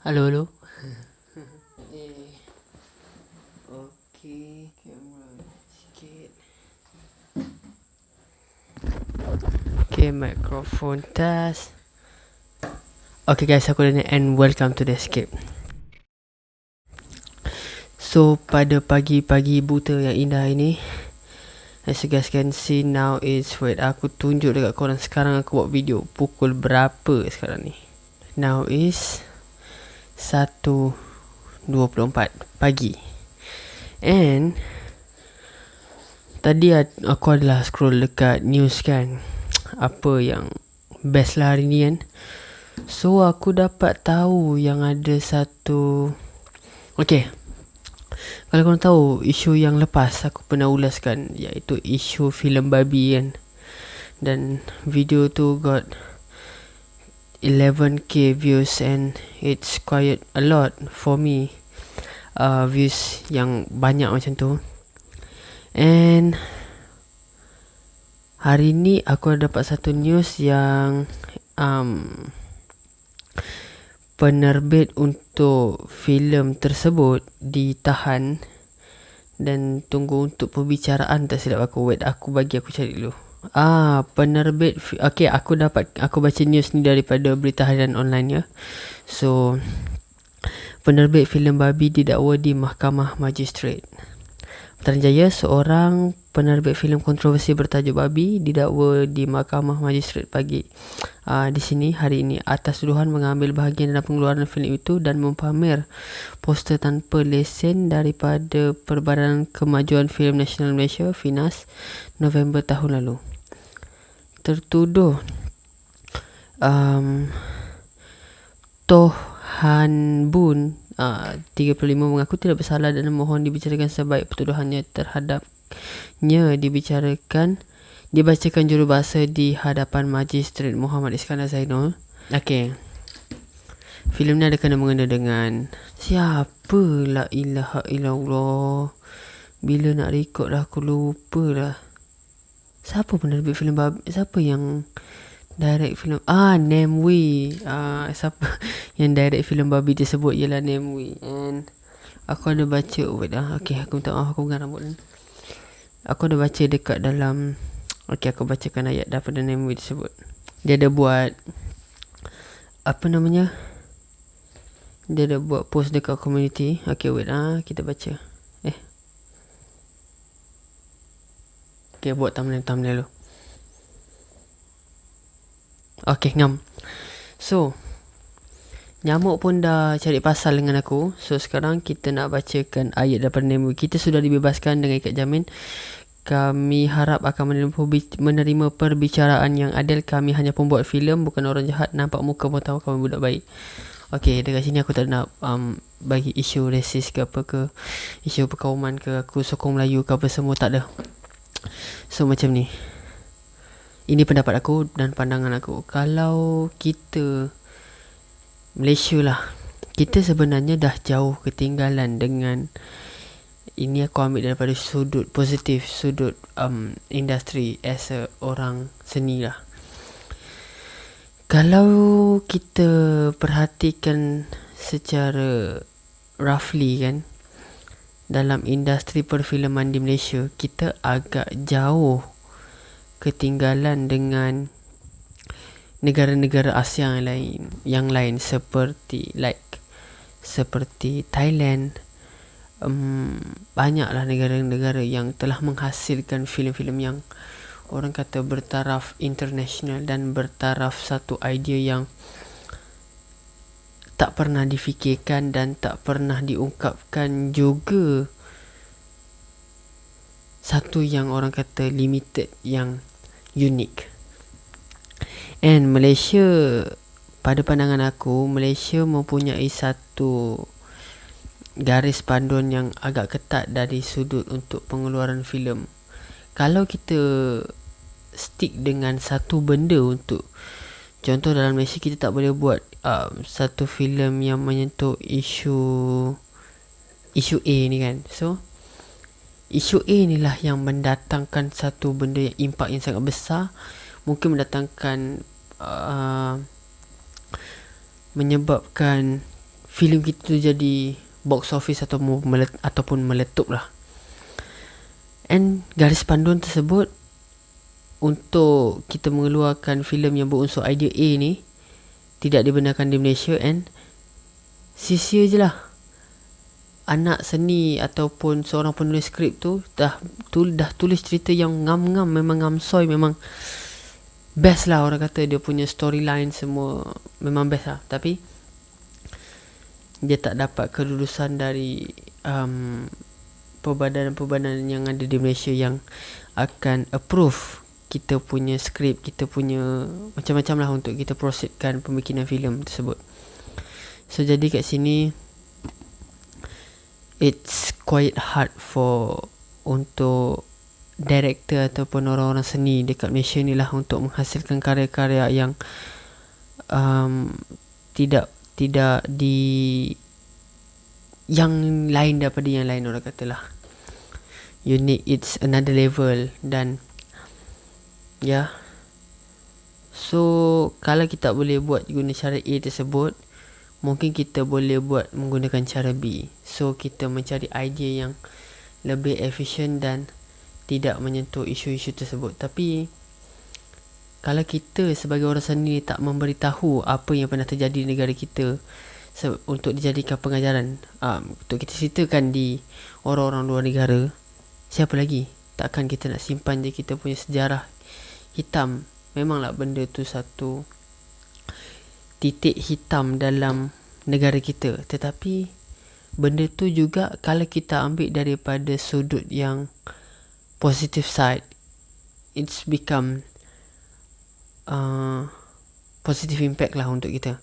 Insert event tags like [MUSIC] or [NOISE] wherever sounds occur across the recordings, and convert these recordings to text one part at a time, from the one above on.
Halo, halo. [LAUGHS] eh. Okey, kamera sikit. Microphone test. Okay guys, aku Daniel and welcome to the escape. So, pada pagi-pagi buta yang indah ini, as you guys can see now is, wait, aku tunjuk dekat korang sekarang aku buat video. Pukul berapa sekarang ni? Now is 1.24 pagi. And, tadi aku adalah scroll dekat news kan. Apa yang best lah hari ni kan. So, aku dapat tahu yang ada satu... Okay, kalau korang tahu isu yang lepas aku pernah ulaskan iaitu isu filem babi kan. Dan video tu got 11k views and it's quite a lot for me. Uh, views yang banyak macam tu. And hari ni aku ada dapat satu news yang um, penerbit untuk filem tersebut ditahan dan tunggu untuk pembicaraan tak silap aku wait aku bagi aku cari dulu ah penerbit okey aku dapat aku baca news ni daripada berita harian online ya. So penerbit filem babi didakwa di mahkamah magistrate Putrajaya seorang penerbit filem kontroversi bertajuk Babi didakwa di Mahkamah Magistrate pagi. Uh, di sini hari ini atas tuduhan mengambil bahagian dalam pengeluaran filem itu dan mempamer poster tanpa lesen daripada Perbadanan Kemajuan Filem Nasional Malaysia FINAS November tahun lalu. Tertuduh um, Toh Han Bun uh, 35 mengaku tidak bersalah dan mohon dibicarakan sebaik pertuduhannya terhadapnya dibicarakan dibacakan jurubahasa di hadapan Magistrat Muhammad Iskandar Zainul. Okey. Filem ni ada kena mengena dengan siapa la ilaha illallah. Bila nak record dah aku lupa dah. Siapa penerbit filem babi? Siapa yang direct filem ah Nemwi. Ah siapa [LAUGHS] yang direct filem babi tersebut ialah Nemwi. And aku ada baca wait ah okey aku minta maaf aku pegang rambut aku ada baca dekat dalam okey aku bacakan ayat daripada Nemwi tersebut. Dia ada buat apa namanya? Dia ada buat post dekat community. Okey wait ah kita baca okey buat thumbnail thumbnail dulu Okay, ngam. So, nyamuk pun dah cari pasal dengan aku. So, sekarang kita nak bacakan ayat daripada Nemo. Kita sudah dibebaskan dengan ikat jamin. Kami harap akan menerima perbicaraan yang adil. Kami hanya pembuat filem, bukan orang jahat. Nampak muka pun tahu kami budak baik. Okay, dekat sini aku tak nak um, bagi isu resis ke apa ke. Isu perkauman ke, aku sokong Melayu ke apa semua. Tak ada. So, macam ni. Ini pendapat aku dan pandangan aku. Kalau kita Malaysia lah. Kita sebenarnya dah jauh ketinggalan dengan ini aku ambil daripada sudut positif, sudut um, industri as a orang seni lah. Kalau kita perhatikan secara roughly kan dalam industri perfilman di Malaysia kita agak jauh ketinggalan dengan negara-negara Asia yang lain yang lain seperti like seperti Thailand. Um, banyaklah negara-negara yang telah menghasilkan filem-filem yang orang kata bertaraf international dan bertaraf satu idea yang tak pernah difikirkan dan tak pernah diungkapkan juga satu yang orang kata limited yang unik. And Malaysia pada pandangan aku Malaysia mempunyai satu garis panduan yang agak ketat dari sudut untuk pengeluaran filem. Kalau kita stick dengan satu benda untuk contoh dalam Malaysia kita tak boleh buat um, satu filem yang menyentuh isu isu A ni kan. So Isu A inilah yang mendatangkan satu benda yang impak yang sangat besar Mungkin mendatangkan uh, Menyebabkan filem kita tu jadi box office atau melet, ataupun meletup lah and garis panduan tersebut untuk kita mengeluarkan filem yang berunsur idea A ni tidak dibenarkan di Malaysia and sia-sia je lah. Anak seni ataupun seorang penulis skrip tu dah tu, dah tulis cerita yang ngam-ngam memang ngam soy memang best lah orang kata. Dia punya storyline semua memang best lah. Tapi dia tak dapat kelulusan dari um, perbadanan-perbadanan yang ada di Malaysia yang akan approve kita punya skrip, kita punya macam-macam lah untuk kita proceedkan pembikinan filem tersebut. So jadi kat sini it's quite hard for untuk director ataupun orang-orang seni dekat Malaysia ni lah untuk menghasilkan karya-karya yang um, tidak tidak di yang lain daripada yang lain orang katalah unique it's another level dan Ya. So Kalau kita boleh buat Guna cara A tersebut Mungkin kita boleh buat Menggunakan cara B. So kita mencari idea yang Lebih efisien dan Tidak menyentuh isu-isu tersebut. Tapi Kalau kita sebagai orang seni Tak memberitahu Apa yang pernah terjadi di negara kita Untuk dijadikan pengajaran um, Untuk kita ceritakan di Orang-orang luar negara Siapa lagi? Takkan kita nak simpan je Kita punya sejarah hitam. Memanglah benda tu satu titik hitam dalam negara kita. Tetapi benda tu juga kalau kita ambil daripada sudut yang positive side it's become uh, positive impact lah untuk kita.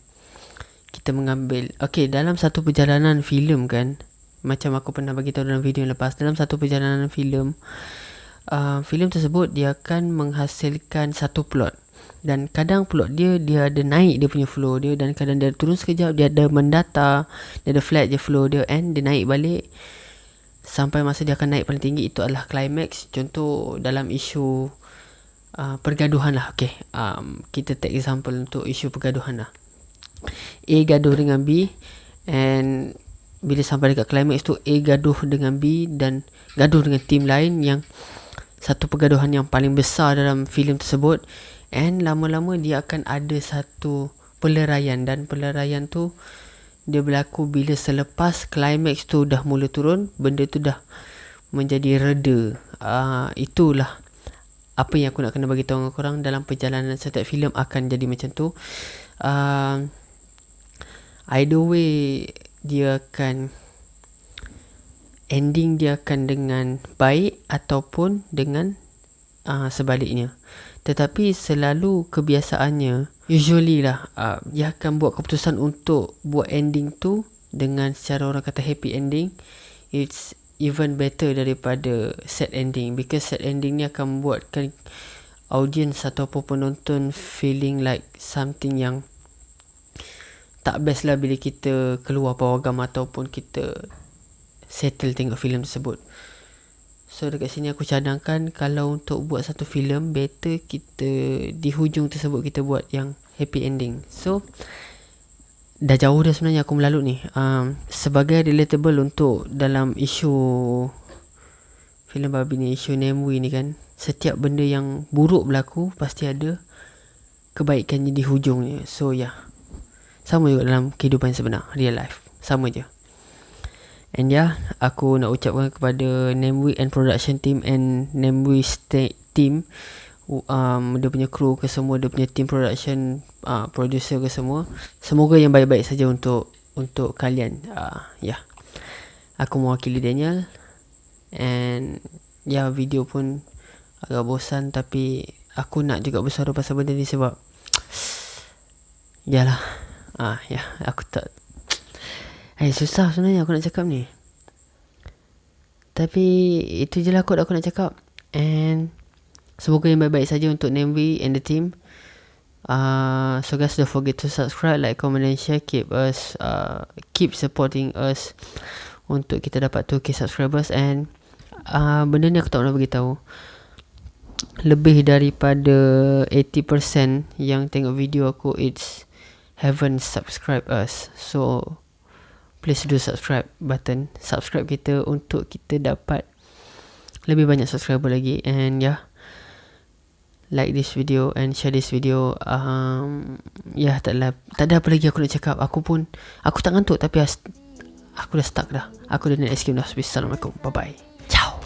Kita mengambil okay dalam satu perjalanan filem kan macam aku pernah bagi tahu dalam video yang lepas dalam satu perjalanan filem uh, filem tersebut dia akan menghasilkan satu plot. Dan kadang plot dia dia ada naik dia punya flow dia dan kadang dia turun sekejap dia ada mendata dia ada flat je flow dia and dia naik balik. Sampai masa dia akan naik paling tinggi itu adalah climax. Contoh dalam isu uh, pergaduhan lah okay. um, kita take example untuk isu pergaduhan lah. A gaduh dengan B and bila sampai dekat climax tu A gaduh dengan B dan gaduh dengan tim lain yang satu pergaduhan yang paling besar dalam filem tersebut. And lama-lama dia akan ada satu peleraian. Dan peleraian tu dia berlaku bila selepas climax tu dah mula turun benda tu dah menjadi reda. Uh, itulah apa yang aku nak kena bagi tahu korang dalam perjalanan setiap filem akan jadi macam tu. Uh, either way dia akan ending dia akan dengan baik ataupun dengan uh, sebaliknya. Tetapi selalu kebiasaannya usually lah uh, dia akan buat keputusan untuk buat ending tu dengan secara orang kata happy ending. It's even better daripada sad ending because sad ending ni akan buatkan audience ataupun penonton feeling like something yang tak best lah bila kita keluar pawagam ataupun kita settle tengok filem tersebut. So dekat sini aku cadangkan kalau untuk buat satu filem better kita di hujung tersebut kita buat yang happy ending. So dah jauh dah sebenarnya aku melalut ni. Um, sebagai relatable untuk dalam isu filem babi ni isu Nemui ni kan setiap benda yang buruk berlaku pasti ada kebaikannya di hujungnya. So ya. Yeah. Sama juga dalam kehidupan sebenar, real life. Sama je. And yeah, aku nak ucapkan kepada Namewee and production team and Namewee team um, dia punya crew ke semua, dia punya team production, uh, producer ke semua. Semoga yang baik-baik saja untuk untuk kalian. Uh, ya. Yeah. Aku mewakili Daniel and ya yeah, video pun agak bosan tapi aku nak juga bersuara pasal benda ni sebab [TSK] Yalah Ah ya, yeah, aku tak Eh susah sebenarnya aku nak cakap ni. Tapi itu je lah kot aku nak cakap. And Semoga yang baik-baik saja untuk Nambi and the team. Uh, So guys don't forget to subscribe, like, comment and share. Keep us, uh, keep supporting us Untuk kita dapat 2k subscribers. And uh, Benda ni aku tak nak beritahu. Lebih daripada 80% yang tengok video aku It's haven't subscribe us. So please do subscribe button. Subscribe kita untuk kita dapat lebih banyak subscriber lagi. And yeah like this video and share this video. Um, yeah, tak, lah, tak ada apa lagi aku nak cakap. Aku pun aku tak ngantuk tapi aku dah stuck dah. Aku dah nak escape dah. Assalamualaikum bye bye ciao.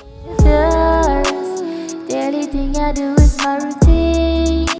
Only thing I do is my routine